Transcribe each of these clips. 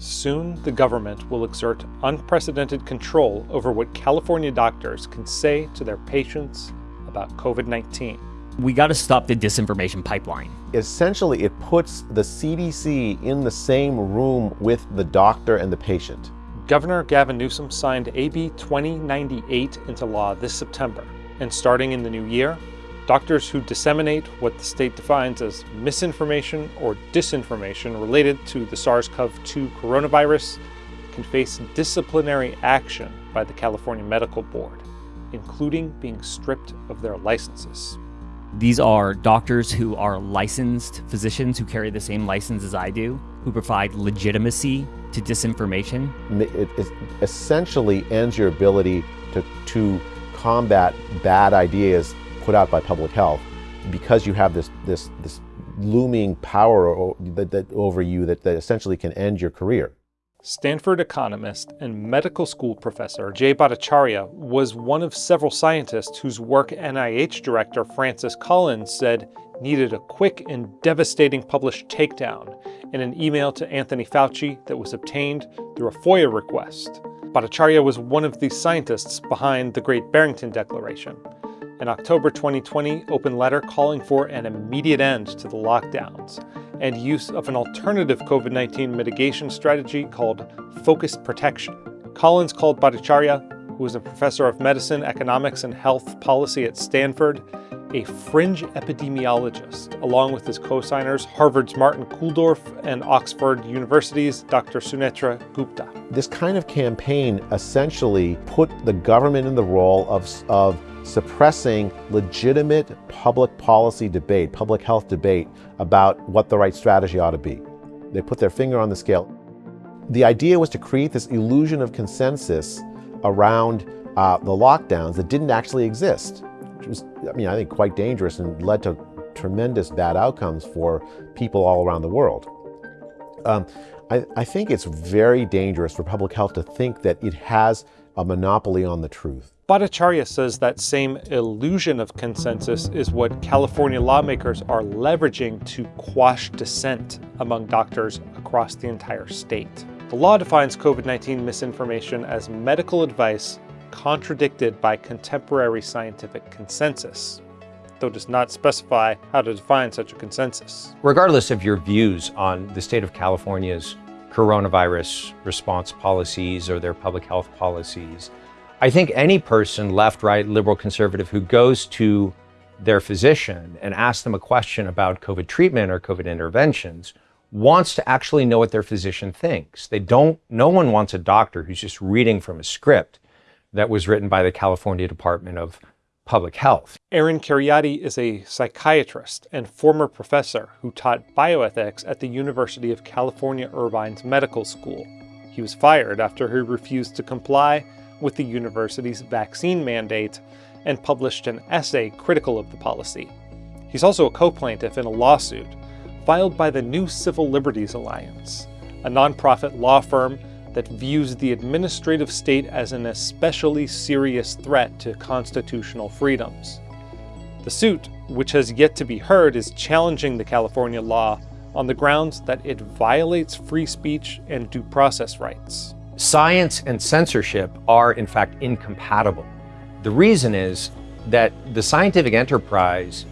Soon, the government will exert unprecedented control over what California doctors can say to their patients about COVID-19. We got to stop the disinformation pipeline. Essentially, it puts the CDC in the same room with the doctor and the patient. Governor Gavin Newsom signed AB 2098 into law this September, and starting in the new year, doctors who disseminate what the state defines as misinformation or disinformation related to the SARS-CoV-2 coronavirus can face disciplinary action by the California Medical Board, including being stripped of their licenses. These are doctors who are licensed physicians who carry the same license as I do, who provide legitimacy to disinformation. It, it essentially ends your ability to, to combat bad ideas put out by public health because you have this, this, this looming power that, that over you that, that essentially can end your career. Stanford economist and medical school professor Jay Bhattacharya was one of several scientists whose work NIH director Francis Collins said needed a quick and devastating published takedown in an email to Anthony Fauci that was obtained through a FOIA request. Bhattacharya was one of the scientists behind the Great Barrington Declaration, an October 2020 open letter calling for an immediate end to the lockdowns and use of an alternative COVID-19 mitigation strategy called focused protection. Collins called Bhattacharya, who is a professor of medicine, economics, and health policy at Stanford, a fringe epidemiologist, along with his co-signers Harvard's Martin Kulldorff and Oxford University's Dr. Sunetra Gupta. This kind of campaign essentially put the government in the role of, of suppressing legitimate public policy debate, public health debate about what the right strategy ought to be. They put their finger on the scale. The idea was to create this illusion of consensus around uh, the lockdowns that didn't actually exist, which was, I mean, I think quite dangerous and led to tremendous bad outcomes for people all around the world. Um, I, I think it's very dangerous for public health to think that it has a monopoly on the truth. Bhattacharya says that same illusion of consensus is what California lawmakers are leveraging to quash dissent among doctors across the entire state. The law defines COVID-19 misinformation as medical advice contradicted by contemporary scientific consensus, though does not specify how to define such a consensus. Regardless of your views on the state of California's coronavirus response policies or their public health policies, I think any person, left, right, liberal, conservative, who goes to their physician and asks them a question about COVID treatment or COVID interventions wants to actually know what their physician thinks. They don't, no one wants a doctor who's just reading from a script that was written by the California Department of Public Health. Aaron Kheriaty is a psychiatrist and former professor who taught bioethics at the University of California Irvine's Medical School. He was fired after he refused to comply with the university's vaccine mandate and published an essay critical of the policy. He's also a co-plaintiff in a lawsuit filed by the New Civil Liberties Alliance, a nonprofit law firm that views the administrative state as an especially serious threat to constitutional freedoms. The suit, which has yet to be heard, is challenging the California law on the grounds that it violates free speech and due process rights. Science and censorship are, in fact, incompatible. The reason is that the scientific enterprise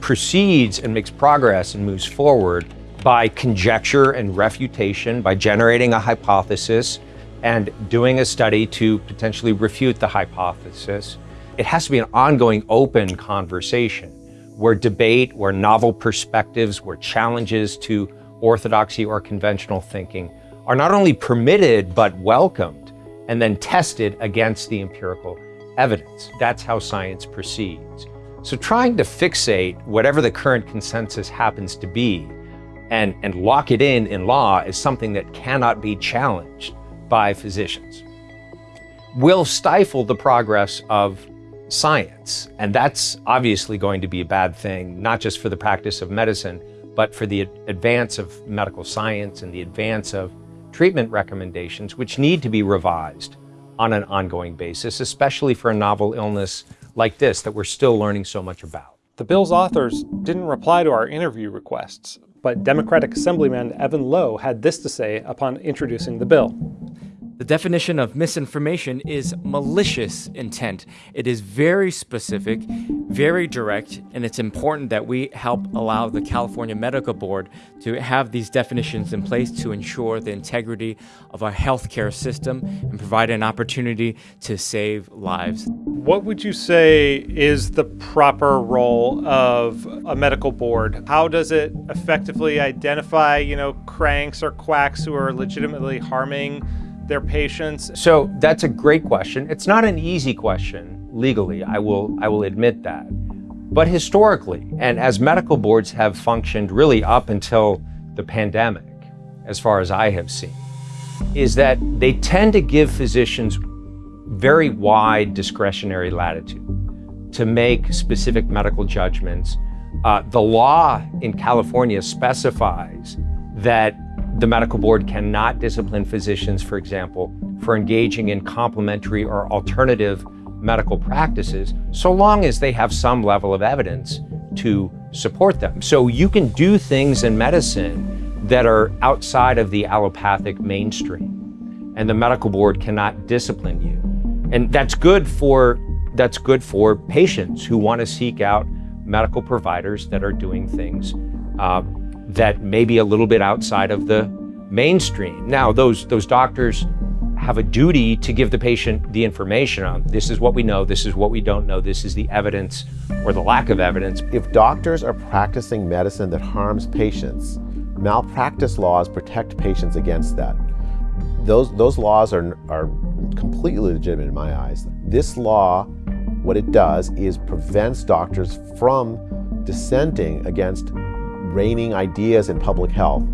proceeds and makes progress and moves forward by conjecture and refutation, by generating a hypothesis and doing a study to potentially refute the hypothesis. It has to be an ongoing open conversation where debate, where novel perspectives, where challenges to orthodoxy or conventional thinking are not only permitted, but welcomed and then tested against the empirical evidence. That's how science proceeds. So trying to fixate whatever the current consensus happens to be and, and lock it in in law is something that cannot be challenged by physicians. Will stifle the progress of science. And that's obviously going to be a bad thing, not just for the practice of medicine, but for the advance of medical science and the advance of treatment recommendations, which need to be revised on an ongoing basis, especially for a novel illness like this that we're still learning so much about. The bill's authors didn't reply to our interview requests, but Democratic Assemblyman Evan Low had this to say upon introducing the bill. The definition of misinformation is malicious intent. It is very specific, very direct, and it's important that we help allow the California Medical Board to have these definitions in place to ensure the integrity of our healthcare system and provide an opportunity to save lives. What would you say is the proper role of a medical board? How does it effectively identify, you know, cranks or quacks who are legitimately harming their patients? So that's a great question. It's not an easy question legally. I will I will admit that. But historically, and as medical boards have functioned really up until the pandemic, as far as I have seen, is that they tend to give physicians very wide discretionary latitude to make specific medical judgments. Uh, the law in California specifies that the medical board cannot discipline physicians, for example, for engaging in complementary or alternative medical practices, so long as they have some level of evidence to support them. So you can do things in medicine that are outside of the allopathic mainstream, and the medical board cannot discipline you. And that's good for that's good for patients who want to seek out medical providers that are doing things uh, that may be a little bit outside of the mainstream. Now, those, those doctors have a duty to give the patient the information on this is what we know, this is what we don't know, this is the evidence or the lack of evidence. If doctors are practicing medicine that harms patients, malpractice laws protect patients against that. Those, those laws are, are completely legitimate in my eyes. This law, what it does is prevents doctors from dissenting against reigning ideas in public health,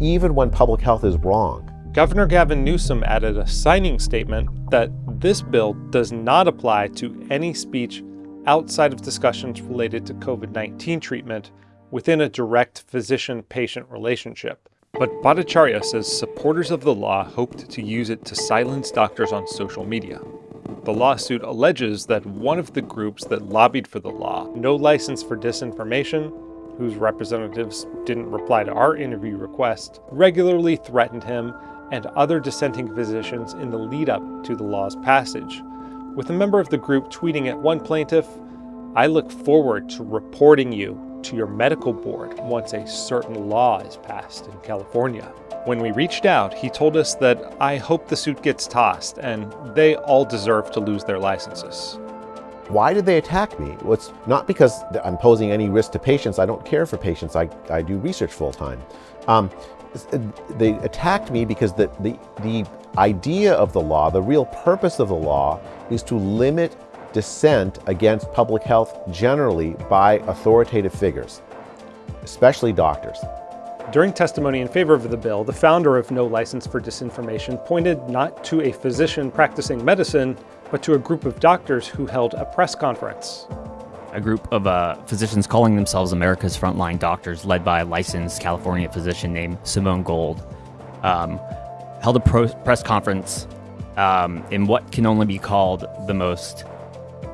even when public health is wrong. Governor Gavin Newsom added a signing statement that this bill does not apply to any speech outside of discussions related to COVID 19 treatment within a direct physician patient relationship. But Bhattacharya says supporters of the law hoped to use it to silence doctors on social media. The lawsuit alleges that one of the groups that lobbied for the law, No License for Disinformation, whose representatives didn't reply to our interview request, regularly threatened him and other dissenting physicians in the lead up to the law's passage. With a member of the group tweeting at one plaintiff, I look forward to reporting you to your medical board once a certain law is passed in California. When we reached out, he told us that I hope the suit gets tossed and they all deserve to lose their licenses. Why did they attack me? Well, it's not because I'm posing any risk to patients. I don't care for patients. I, I do research full time. Um, they attacked me because the, the, the idea of the law, the real purpose of the law, is to limit dissent against public health generally by authoritative figures, especially doctors. During testimony in favor of the bill, the founder of No License for Disinformation pointed not to a physician practicing medicine, but to a group of doctors who held a press conference. A group of uh, physicians calling themselves America's Frontline Doctors, led by a licensed California physician named Simone Gold, um, held a pro- press conference um, in what can only be called the most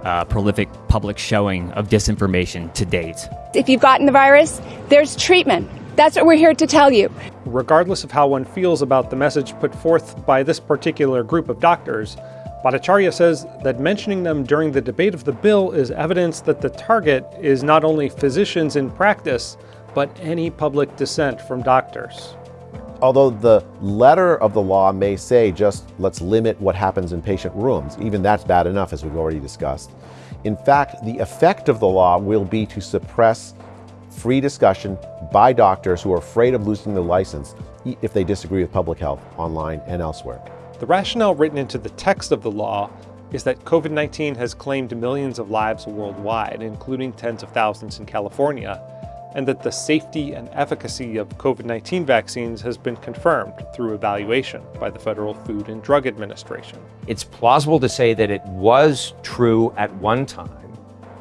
uh, prolific public showing of disinformation to date. If you've gotten the virus, there's treatment. That's what we're here to tell you. Regardless of how one feels about the message put forth by this particular group of doctors, Bhattacharya says that mentioning them during the debate of the bill is evidence that the target is not only physicians in practice, but any public dissent from doctors. Although the letter of the law may say just let's limit what happens in patient rooms, even that's bad enough, as we've already discussed. In fact, the effect of the law will be to suppress free discussion by doctors who are afraid of losing their license if they disagree with public health online and elsewhere. The rationale written into the text of the law is that COVID 19 has claimed millions of lives worldwide, including tens of thousands in California, and that the safety and efficacy of COVID 19 vaccines has been confirmed through evaluation by the Federal Food and Drug Administration. It's plausible to say that it was true at one time,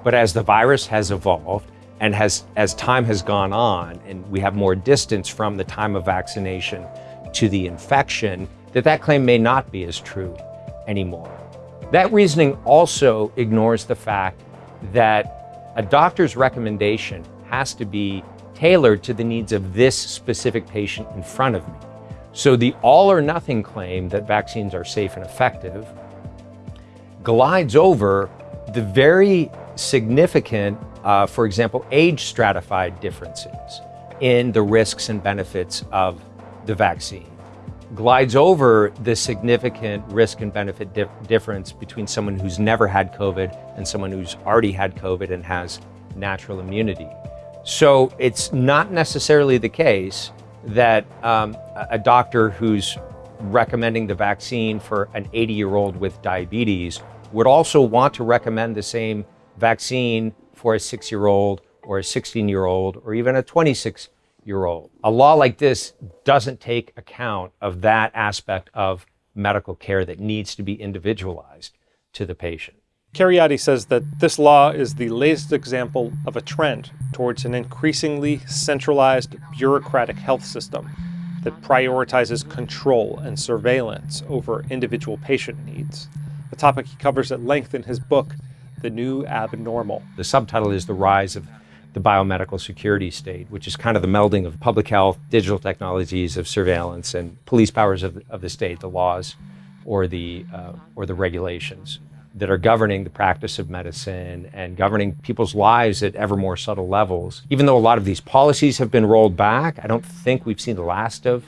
but as the virus has evolved, and has, as time has gone on and we have more distance from the time of vaccination to the infection, that that claim may not be as true anymore. That reasoning also ignores the fact that a doctor's recommendation has to be tailored to the needs of this specific patient in front of me. So the all or nothing claim that vaccines are safe and effective glides over the very significant, uh, for example, age stratified differences in the risks and benefits of the vaccine. Glides over the significant risk and benefit dif difference between someone who's never had COVID and someone who's already had COVID and has natural immunity. So it's not necessarily the case that um, a doctor who's recommending the vaccine for an 80 year old with diabetes would also want to recommend the same vaccine for a six year old or a 16 year old or even a 26 year old. A law like this doesn't take account of that aspect of medical care that needs to be individualized to the patient. Kheriaty says that this law is the latest example of a trend towards an increasingly centralized bureaucratic health system that prioritizes control and surveillance over individual patient needs, a topic he covers at length in his book, The New Abnormal. The subtitle is The Rise of the Biomedical Security State, which is kind of the melding of public health, digital technologies of surveillance, and police powers of, of the state, the laws or the, uh, or the regulations that are governing the practice of medicine and governing people's lives at ever more subtle levels. Even though a lot of these policies have been rolled back, I don't think we've seen the last of,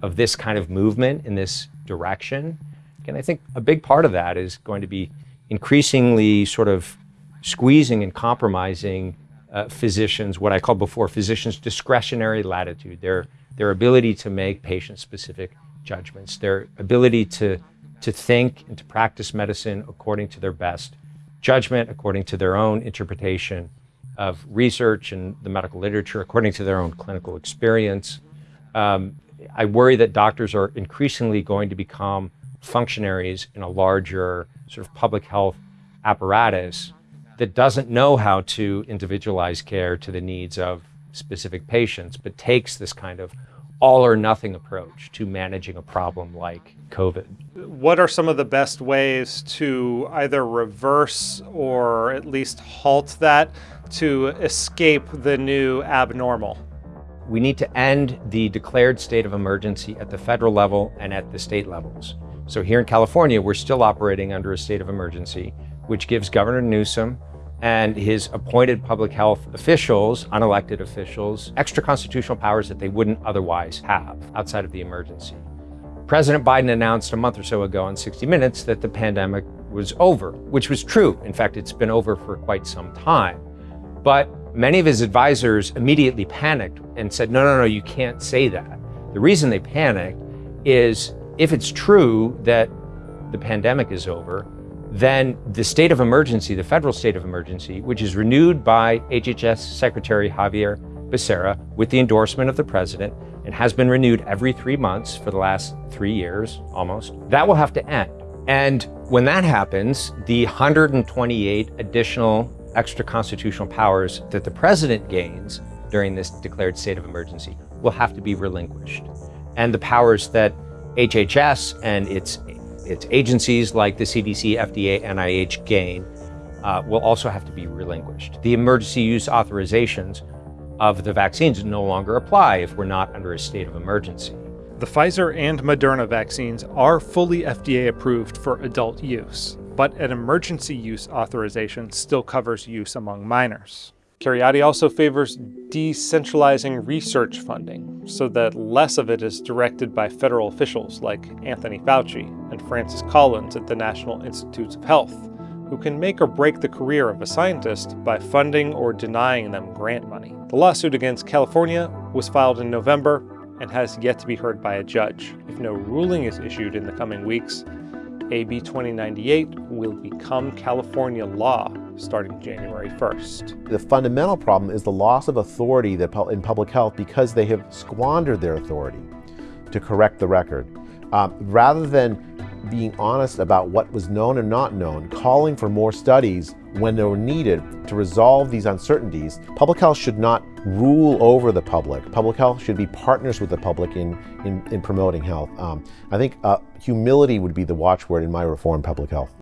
of this kind of movement in this direction. And I think a big part of that is going to be increasingly sort of squeezing and compromising uh, physicians, what I called before, physicians' discretionary latitude, their, their ability to make patient-specific judgments, their ability to to think and to practice medicine according to their best judgment, according to their own interpretation of research and the medical literature, according to their own clinical experience. Um, I worry that doctors are increasingly going to become functionaries in a larger sort of public health apparatus that doesn't know how to individualize care to the needs of specific patients, but takes this kind of all or nothing approach to managing a problem like COVID. What are some of the best ways to either reverse or at least halt that to escape the new abnormal? We need to end the declared state of emergency at the federal level and at the state levels. So here in California, we're still operating under a state of emergency, which gives Governor Newsom and his appointed public health officials, unelected officials, extra constitutional powers that they wouldn't otherwise have outside of the emergency. President Biden announced a month or so ago on 60 Minutes that the pandemic was over, which was true. In fact, it's been over for quite some time. But many of his advisors immediately panicked and said, no, no, no, you can't say that. The reason they panicked is if it's true that the pandemic is over, then the state of emergency, the federal state of emergency, which is renewed by HHS Secretary Xavier Becerra with the endorsement of the president and has been renewed every three months for the last three years almost, that will have to end. And when that happens, the 128 additional extra constitutional powers that the president gains during this declared state of emergency will have to be relinquished. And the powers that HHS and its its agencies like the CDC, FDA, NIH gain uh, will also have to be relinquished. The emergency use authorizations of the vaccines no longer apply if we're not under a state of emergency. The Pfizer and Moderna vaccines are fully FDA approved for adult use, but an emergency use authorization still covers use among minors. Kheriaty also favors decentralizing research funding so that less of it is directed by federal officials like Anthony Fauci and Francis Collins at the National Institutes of Health, who can make or break the career of a scientist by funding or denying them grant money. The lawsuit against California was filed in November and has yet to be heard by a judge. If no ruling is issued in the coming weeks, AB 2098 will become California law starting January 1st. The fundamental problem is the loss of authority in public health because they have squandered their authority to correct the record. Um, rather than being honest about what was known and not known, calling for more studies when they were needed to resolve these uncertainties, public health should not rule over the public. Public health should be partners with the public in, in, in promoting health. Um, I think uh, humility would be the watchword in my reform public health.